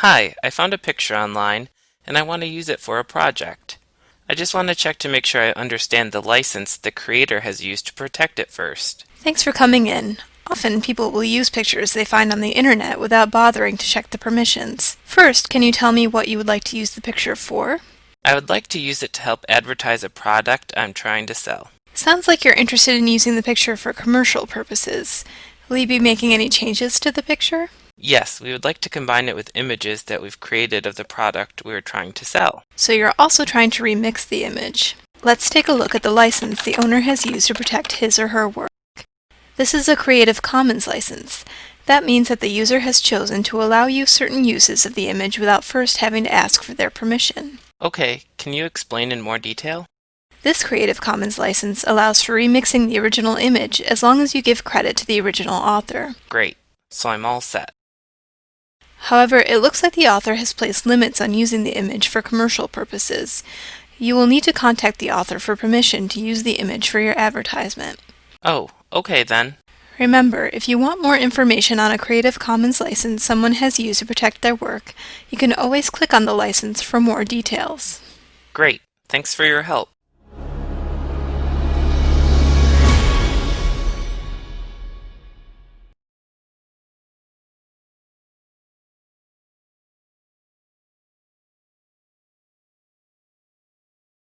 Hi, I found a picture online and I want to use it for a project. I just want to check to make sure I understand the license the creator has used to protect it first. Thanks for coming in. Often people will use pictures they find on the internet without bothering to check the permissions. First, can you tell me what you would like to use the picture for? I would like to use it to help advertise a product I'm trying to sell. Sounds like you're interested in using the picture for commercial purposes. Will you be making any changes to the picture? Yes, we would like to combine it with images that we've created of the product we are trying to sell. So you're also trying to remix the image. Let's take a look at the license the owner has used to protect his or her work. This is a Creative Commons license. That means that the user has chosen to allow you certain uses of the image without first having to ask for their permission. Okay, can you explain in more detail? This Creative Commons license allows for remixing the original image as long as you give credit to the original author. Great, so I'm all set. However, it looks like the author has placed limits on using the image for commercial purposes. You will need to contact the author for permission to use the image for your advertisement. Oh, okay then. Remember, if you want more information on a Creative Commons license someone has used to protect their work, you can always click on the license for more details. Great, thanks for your help.